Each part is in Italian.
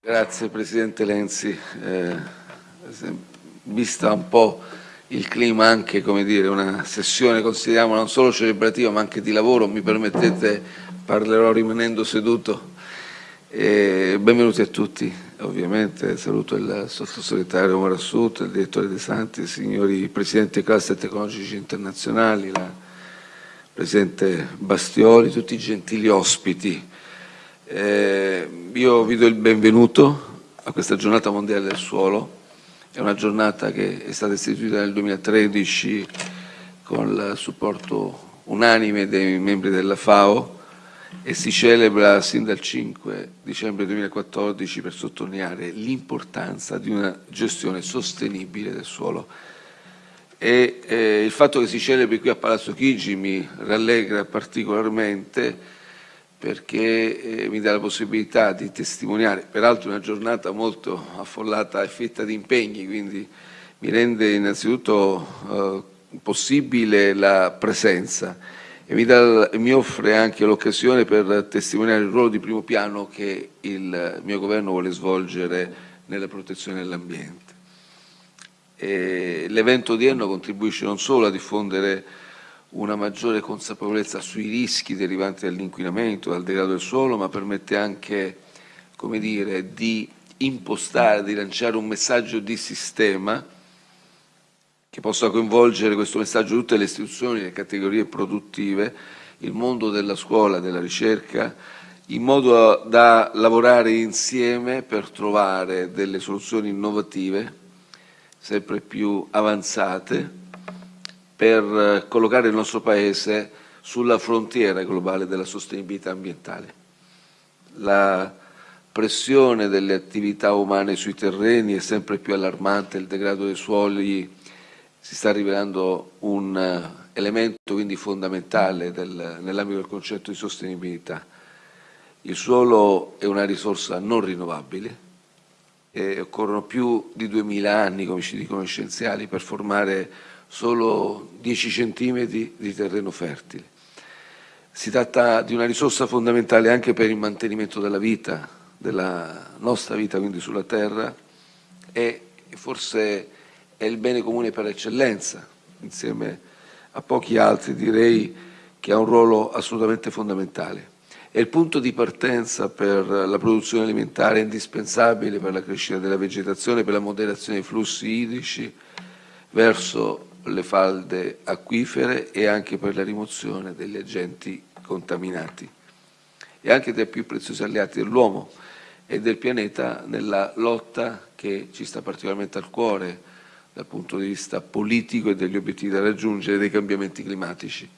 Grazie Presidente Lenzi. Eh, vista un po' il clima anche, come dire, una sessione consideriamo non solo celebrativa ma anche di lavoro, mi permettete parlerò rimanendo seduto. Eh, benvenuti a tutti, ovviamente saluto il sottosegretario Marassut, il direttore De Santi, i signori presidenti dei cluster tecnologici internazionali, la presidente Bastioli, tutti i gentili ospiti. Eh, io vi do il benvenuto a questa giornata mondiale del suolo, è una giornata che è stata istituita nel 2013 con il supporto unanime dei membri della FAO e si celebra sin dal 5 dicembre 2014 per sottolineare l'importanza di una gestione sostenibile del suolo. E eh, il fatto che si celebri qui a Palazzo Chigi mi rallegra particolarmente perché eh, mi dà la possibilità di testimoniare, peraltro una giornata molto affollata e fetta di impegni, quindi mi rende innanzitutto eh, possibile la presenza e mi, dà, mi offre anche l'occasione per testimoniare il ruolo di primo piano che il mio governo vuole svolgere nella protezione dell'ambiente. L'evento odierno contribuisce non solo a diffondere una maggiore consapevolezza sui rischi derivanti dall'inquinamento, dal degrado del suolo, ma permette anche dire, di impostare, di lanciare un messaggio di sistema che possa coinvolgere questo messaggio tutte le istituzioni, le categorie produttive, il mondo della scuola, della ricerca, in modo da lavorare insieme per trovare delle soluzioni innovative, sempre più avanzate, per eh, collocare il nostro Paese sulla frontiera globale della sostenibilità ambientale. La pressione delle attività umane sui terreni è sempre più allarmante, il degrado dei suoli si sta rivelando un eh, elemento quindi fondamentale nell'ambito del concetto di sostenibilità. Il suolo è una risorsa non rinnovabile e occorrono più di 2000 anni, come ci dicono gli scienziati, per formare solo 10 centimetri di terreno fertile. Si tratta di una risorsa fondamentale anche per il mantenimento della vita, della nostra vita quindi sulla Terra e forse è il bene comune per eccellenza, insieme a pochi altri direi che ha un ruolo assolutamente fondamentale. È il punto di partenza per la produzione alimentare indispensabile per la crescita della vegetazione, per la moderazione dei flussi idrici verso le falde acquifere e anche per la rimozione degli agenti contaminati e anche dei più preziosi alleati dell'uomo e del pianeta nella lotta che ci sta particolarmente al cuore dal punto di vista politico e degli obiettivi da raggiungere dei cambiamenti climatici.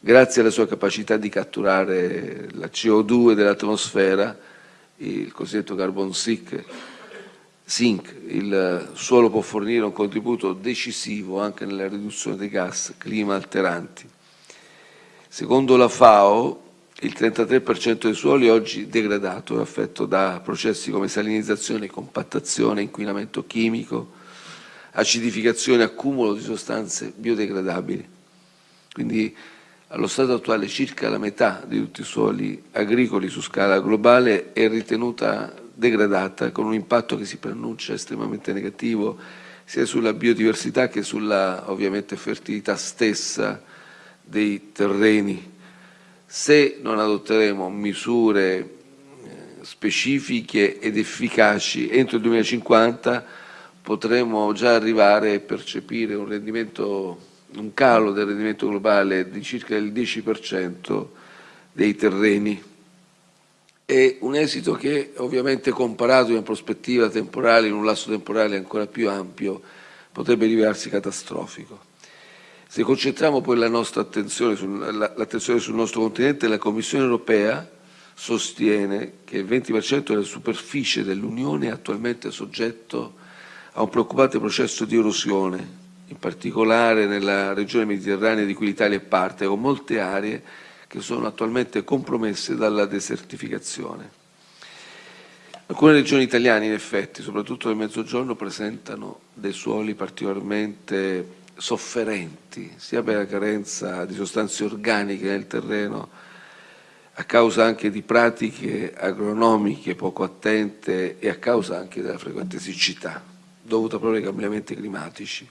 Grazie alla sua capacità di catturare la CO2 dell'atmosfera, il cosiddetto carbon sink, Zinc, il suolo può fornire un contributo decisivo anche nella riduzione dei gas clima alteranti. Secondo la FAO, il 33% dei suoli oggi degradato è affetto da processi come salinizzazione, compattazione, inquinamento chimico, acidificazione, accumulo di sostanze biodegradabili. Quindi allo stato attuale circa la metà di tutti i suoli agricoli su scala globale è ritenuta degradata, con un impatto che si preannuncia estremamente negativo sia sulla biodiversità che sulla ovviamente fertilità stessa dei terreni. Se non adotteremo misure eh, specifiche ed efficaci entro il 2050 potremo già arrivare a percepire un, rendimento, un calo del rendimento globale di circa il 10% dei terreni è un esito che ovviamente comparato in prospettiva temporale, in un lasso temporale ancora più ampio, potrebbe rivelarsi catastrofico. Se concentriamo poi la nostra attenzione, sul nostro continente, la Commissione europea sostiene che il 20% della superficie dell'Unione è attualmente soggetto a un preoccupante processo di erosione, in particolare nella regione mediterranea di cui l'Italia è parte, con molte aree che sono attualmente compromesse dalla desertificazione. Alcune regioni italiane, in effetti, soprattutto nel Mezzogiorno, presentano dei suoli particolarmente sofferenti, sia per la carenza di sostanze organiche nel terreno, a causa anche di pratiche agronomiche poco attente e a causa anche della frequente siccità, dovuta proprio ai cambiamenti climatici.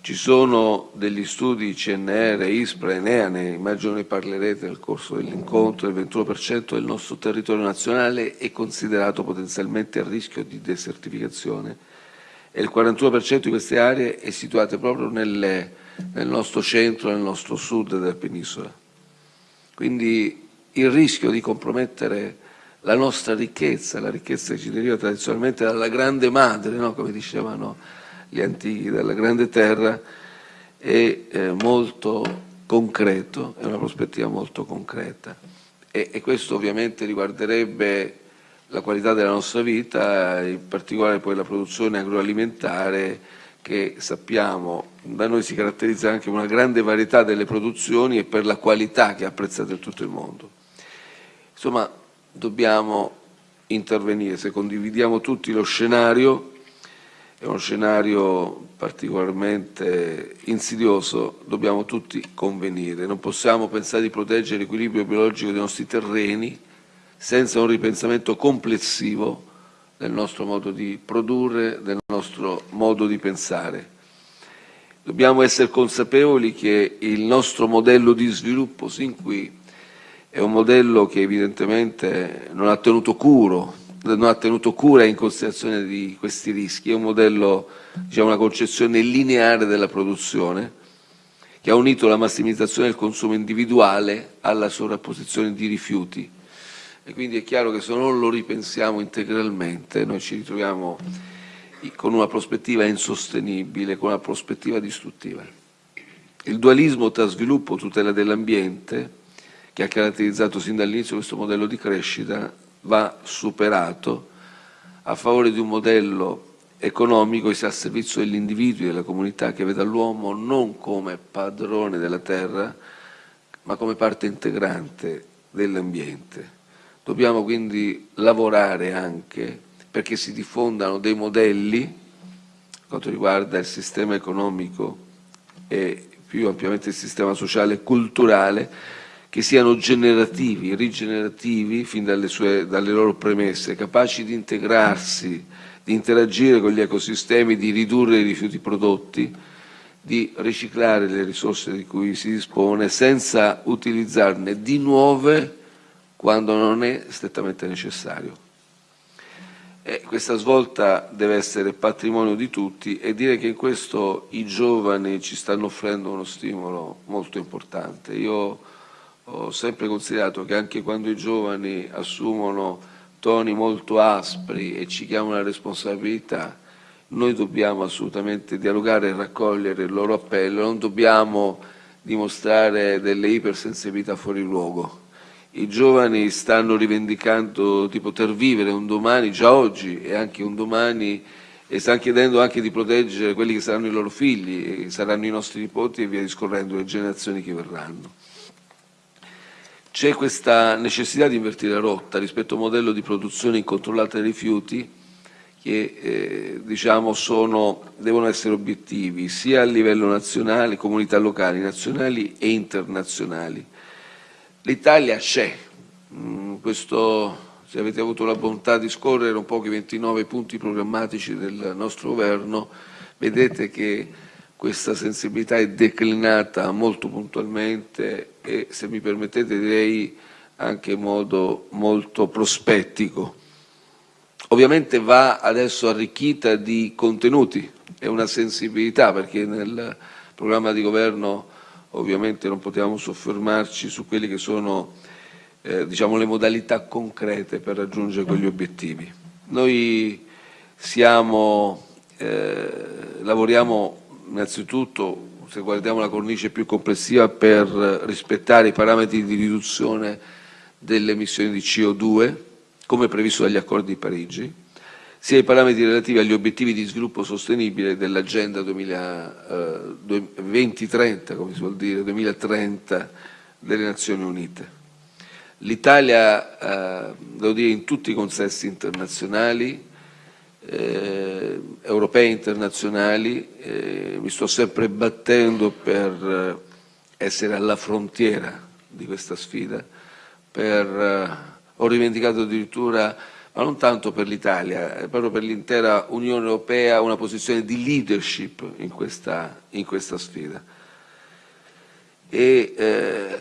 Ci sono degli studi CNR, ISPRA, Enea, ne immagino ne parlerete nel corso dell'incontro, il 21% del nostro territorio nazionale è considerato potenzialmente a rischio di desertificazione e il 41% di queste aree è situato proprio nelle, nel nostro centro, nel nostro sud della penisola. Quindi il rischio di compromettere la nostra ricchezza, la ricchezza che ci deriva tradizionalmente dalla grande madre, no? come dicevano gli antichi, dalla grande terra, è eh, molto concreto, è una prospettiva molto concreta e, e, questo ovviamente riguarderebbe la qualità della nostra vita, in particolare poi la produzione agroalimentare che sappiamo da noi si caratterizza anche una grande varietà delle produzioni e per la qualità che è apprezzata in tutto il mondo. Insomma, dobbiamo intervenire, se condividiamo tutti lo scenario, è uno scenario particolarmente insidioso, dobbiamo tutti convenire. Non possiamo pensare di proteggere l'equilibrio biologico dei nostri terreni senza un ripensamento complessivo del nostro modo di produrre, del nostro modo di pensare. Dobbiamo essere consapevoli che il nostro modello di sviluppo sin qui è un modello che evidentemente non ha tenuto, curo, non ha tenuto cura in considerazione di questi rischi, è un modello, diciamo, una concezione lineare della produzione che ha unito la massimizzazione del consumo individuale alla sovrapposizione di rifiuti e quindi è chiaro che se non lo ripensiamo integralmente noi ci ritroviamo con una prospettiva insostenibile, con una prospettiva distruttiva. Il dualismo tra sviluppo e tutela dell'ambiente che ha caratterizzato sin dall'inizio questo modello di crescita va superato a favore di un modello economico che sia al servizio degli individui e della comunità che veda l'uomo non come padrone della terra ma come parte integrante dell'ambiente. Dobbiamo quindi lavorare anche perché si diffondano dei modelli per quanto riguarda il sistema economico e più ampiamente il sistema sociale e culturale che siano generativi, rigenerativi fin dalle, sue, dalle loro premesse, capaci di integrarsi, di interagire con gli ecosistemi, di ridurre i rifiuti prodotti, di riciclare le risorse di cui si dispone senza utilizzarne di nuove quando non è strettamente necessario. E questa svolta deve essere patrimonio di tutti e dire che in questo i giovani ci stanno offrendo uno stimolo molto importante. Io ho sempre considerato che anche quando i giovani assumono toni molto aspri e ci chiamano la responsabilità, noi dobbiamo assolutamente dialogare e raccogliere il loro appello, non dobbiamo dimostrare delle ipersensibilità fuori luogo. I giovani stanno rivendicando di poter vivere un domani, già oggi, e anche un domani, e stanno chiedendo anche di proteggere quelli che saranno i loro figli, saranno i nostri nipoti e via discorrendo le generazioni che verranno. C'è questa necessità di invertire la rotta rispetto a un modello di produzione incontrollata dei rifiuti che eh, diciamo sono, devono essere obiettivi sia a livello nazionale, comunità locali, nazionali e internazionali. L'Italia c'è, mm, se avete avuto la bontà di scorrere un po' i 29 punti programmatici del nostro governo, vedete che questa sensibilità è declinata molto puntualmente e, se mi permettete, direi anche in modo molto prospettico. Ovviamente va adesso arricchita di contenuti e una sensibilità, perché nel programma di governo ovviamente non potevamo soffermarci su quelle che sono eh, diciamo, le modalità concrete per raggiungere quegli obiettivi. Noi siamo, eh, lavoriamo innanzitutto se guardiamo la cornice più complessiva per rispettare i parametri di riduzione delle emissioni di CO2 come previsto dagli accordi di Parigi, sia i parametri relativi agli obiettivi di sviluppo sostenibile dell'agenda 2030, come si vuol dire, 2030 delle Nazioni Unite. L'Italia, eh, devo dire, in tutti i consessi internazionali eh, europei e internazionali, eh, mi sto sempre battendo per eh, essere alla frontiera di questa sfida, per, eh, ho rivendicato addirittura, ma non tanto per l'Italia, eh, proprio per l'intera Unione Europea, una posizione di leadership in questa, in questa sfida. E, eh,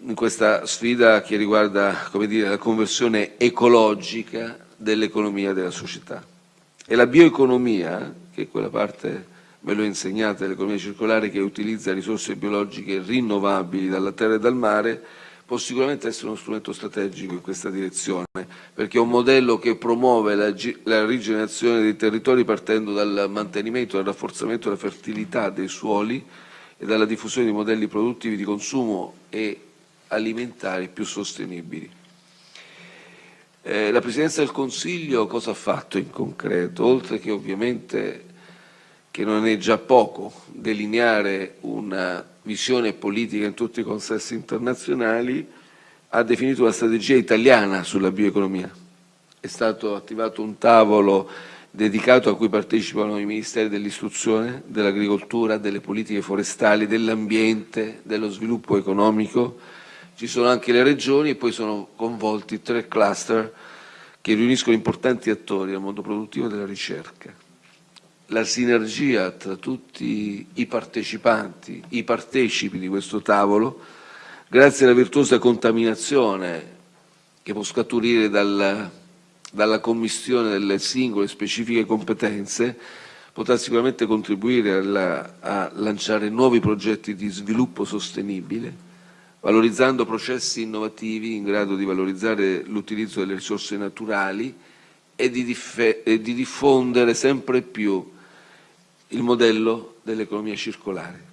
in questa sfida che riguarda dire, la conversione ecologica dell'economia della società. E la bioeconomia, che è quella parte me l'ho insegnata dell'economia circolare che utilizza risorse biologiche rinnovabili dalla terra e dal mare, può sicuramente essere uno strumento strategico in questa direzione, perché è un modello che promuove la, la rigenerazione dei territori partendo dal mantenimento dal rafforzamento della fertilità dei suoli e dalla diffusione di modelli produttivi di consumo e alimentari più sostenibili. Eh, la Presidenza del Consiglio cosa ha fatto in concreto? Oltre che ovviamente, che non è già poco, delineare una visione politica in tutti i consessi internazionali, ha definito una strategia italiana sulla bioeconomia. È stato attivato un tavolo dedicato a cui partecipano i Ministeri dell'Istruzione, dell'Agricoltura, delle politiche forestali, dell'ambiente, dello sviluppo economico. Ci sono anche le regioni e poi sono convolti tre cluster che riuniscono importanti attori del mondo produttivo e della ricerca. La sinergia tra tutti i partecipanti, i partecipi di questo tavolo, grazie alla virtuosa contaminazione che può scaturire dal, dalla commissione delle singole specifiche competenze, potrà sicuramente contribuire alla, a lanciare nuovi progetti di sviluppo sostenibile, valorizzando processi innovativi in grado di valorizzare l'utilizzo delle risorse naturali e di, e di diffondere sempre più il modello dell'economia circolare.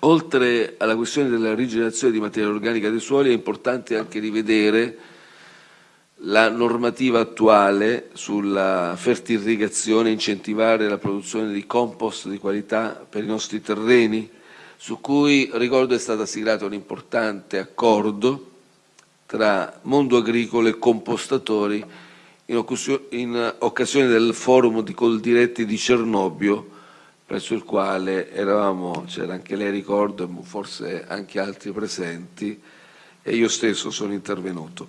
Oltre alla questione della rigenerazione di materia organica dei suoli è importante anche rivedere la normativa attuale sulla fertirrigazione, incentivare la produzione di compost di qualità per i nostri terreni, su cui, ricordo, è stato siglato un importante accordo tra mondo agricolo e compostatori in occasione del forum di Coldiretti di Cernobbio, presso il quale eravamo, c'era anche lei ricordo, forse anche altri presenti, e io stesso sono intervenuto.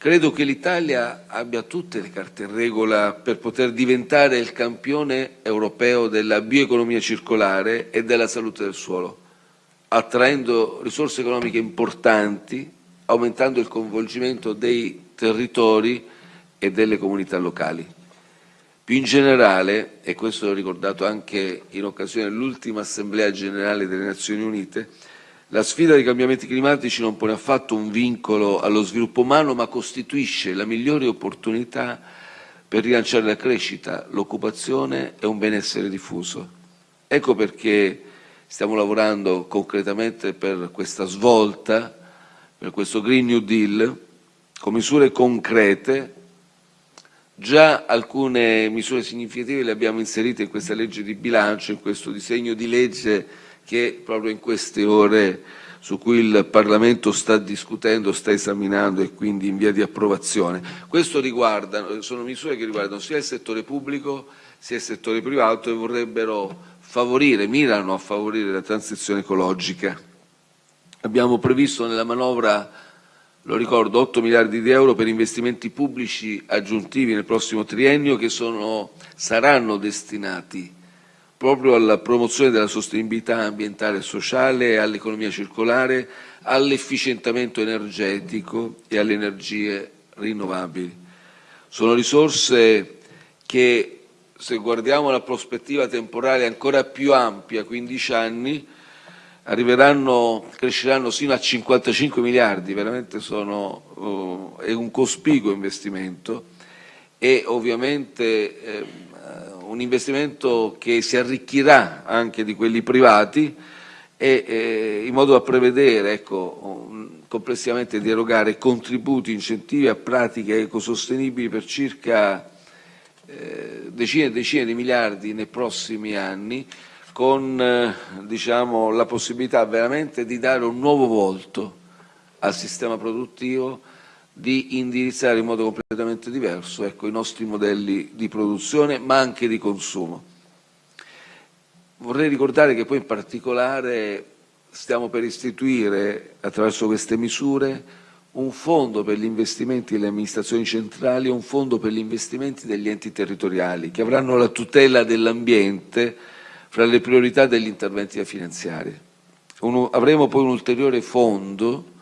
Credo che l'Italia abbia tutte le carte in regola per poter diventare il campione europeo della bioeconomia circolare e della salute del suolo, attraendo risorse economiche importanti, aumentando il coinvolgimento dei territori e delle comunità locali. Più in generale, e questo l'ho ricordato anche in occasione dell'ultima Assemblea Generale delle Nazioni Unite, la sfida dei cambiamenti climatici non pone affatto un vincolo allo sviluppo umano, ma costituisce la migliore opportunità per rilanciare la crescita, l'occupazione e un benessere diffuso. Ecco perché stiamo lavorando concretamente per questa svolta, per questo Green New Deal, con misure concrete Già alcune misure significative le abbiamo inserite in questa legge di bilancio, in questo disegno di legge che proprio in queste ore su cui il Parlamento sta discutendo, sta esaminando e quindi in via di approvazione. Questo riguarda, sono misure che riguardano sia il settore pubblico sia il settore privato e vorrebbero favorire, mirano a favorire la transizione ecologica. Abbiamo previsto nella manovra lo ricordo, 8 miliardi di euro per investimenti pubblici aggiuntivi nel prossimo triennio che sono, saranno destinati proprio alla promozione della sostenibilità ambientale e sociale, all'economia circolare, all'efficientamento energetico e alle energie rinnovabili. Sono risorse che, se guardiamo la prospettiva temporale ancora più ampia, 15 anni, cresceranno sino a 55 miliardi, veramente sono, uh, è un cospicuo investimento e ovviamente eh, un investimento che si arricchirà anche di quelli privati e eh, in modo da prevedere ecco, un, complessivamente di erogare contributi, incentivi a pratiche ecosostenibili per circa eh, decine e decine di miliardi nei prossimi anni con eh, diciamo, la possibilità veramente di dare un nuovo volto al sistema produttivo, di indirizzare in modo completamente diverso ecco, i nostri modelli di produzione ma anche di consumo. Vorrei ricordare che poi in particolare stiamo per istituire attraverso queste misure un fondo per gli investimenti delle amministrazioni centrali e un fondo per gli investimenti degli enti territoriali, che avranno la tutela dell'ambiente fra le priorità degli interventi da finanziare. Un, avremo poi un ulteriore fondo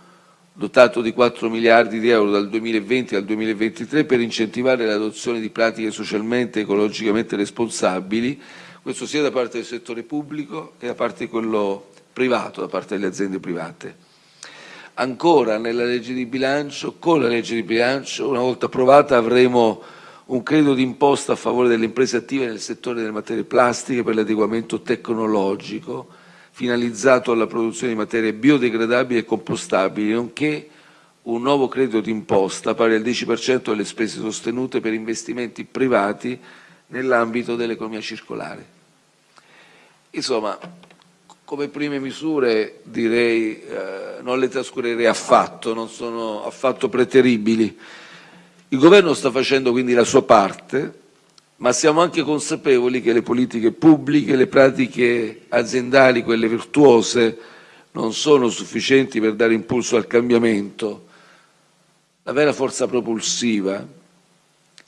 dotato di 4 miliardi di euro dal 2020 al 2023 per incentivare l'adozione di pratiche socialmente e ecologicamente responsabili, questo sia da parte del settore pubblico che da parte di quello privato, da parte delle aziende private. Ancora nella legge di bilancio, con la legge di bilancio, una volta approvata avremo un credito d'imposta a favore delle imprese attive nel settore delle materie plastiche per l'adeguamento tecnologico finalizzato alla produzione di materie biodegradabili e compostabili, nonché un nuovo credito d'imposta pari al 10% delle spese sostenute per investimenti privati nell'ambito dell'economia circolare. Insomma, come prime misure direi eh, non le trascurerei affatto, non sono affatto preteribili. Il Governo sta facendo quindi la sua parte, ma siamo anche consapevoli che le politiche pubbliche, le pratiche aziendali, quelle virtuose, non sono sufficienti per dare impulso al cambiamento. La vera forza propulsiva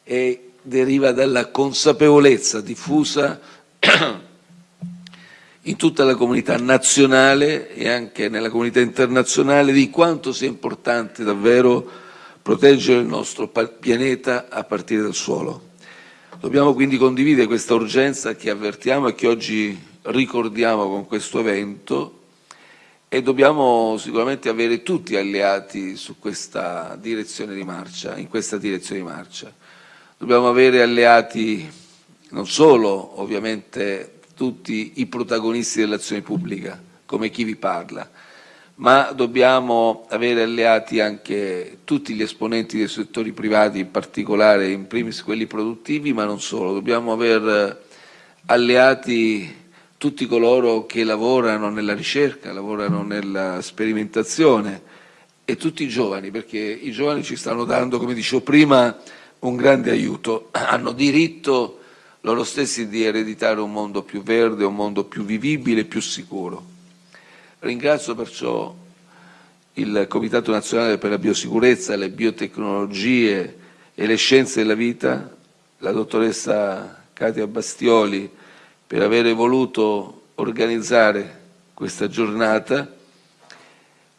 è, deriva dalla consapevolezza diffusa in tutta la comunità nazionale e anche nella comunità internazionale di quanto sia importante davvero proteggere il nostro pianeta a partire dal suolo. Dobbiamo quindi condividere questa urgenza che avvertiamo e che oggi ricordiamo con questo evento e dobbiamo sicuramente avere tutti alleati su questa direzione di marcia, in questa direzione di marcia. Dobbiamo avere alleati non solo ovviamente tutti i protagonisti dell'azione pubblica, come chi vi parla, ma dobbiamo avere alleati anche tutti gli esponenti dei settori privati, in particolare in primis quelli produttivi, ma non solo. Dobbiamo avere alleati tutti coloro che lavorano nella ricerca, lavorano nella sperimentazione e tutti i giovani, perché i giovani ci stanno dando, come dicevo prima, un grande aiuto. Hanno diritto loro stessi di ereditare un mondo più verde, un mondo più vivibile più sicuro. Ringrazio perciò il Comitato Nazionale per la Biosicurezza, le Biotecnologie e le Scienze della Vita, la dottoressa Katia Bastioli, per aver voluto organizzare questa giornata.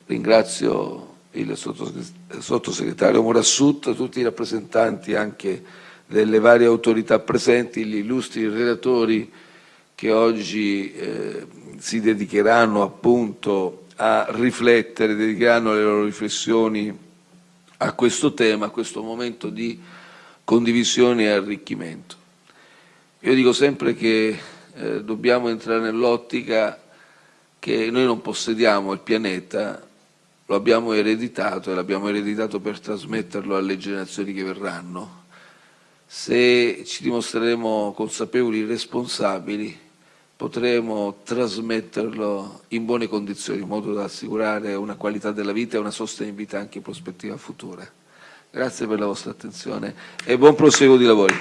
Ringrazio il sottosegretario Morassut, tutti i rappresentanti anche delle varie autorità presenti, gli illustri relatori che oggi eh, si dedicheranno appunto a riflettere, dedicheranno le loro riflessioni a questo tema, a questo momento di condivisione e arricchimento. Io dico sempre che eh, dobbiamo entrare nell'ottica che noi non possediamo il pianeta, lo abbiamo ereditato e l'abbiamo ereditato per trasmetterlo alle generazioni che verranno. Se ci dimostreremo consapevoli e responsabili, potremo trasmetterlo in buone condizioni, in modo da assicurare una qualità della vita e una sostenibilità anche in prospettiva futura. Grazie per la vostra attenzione e buon proseguo di lavori.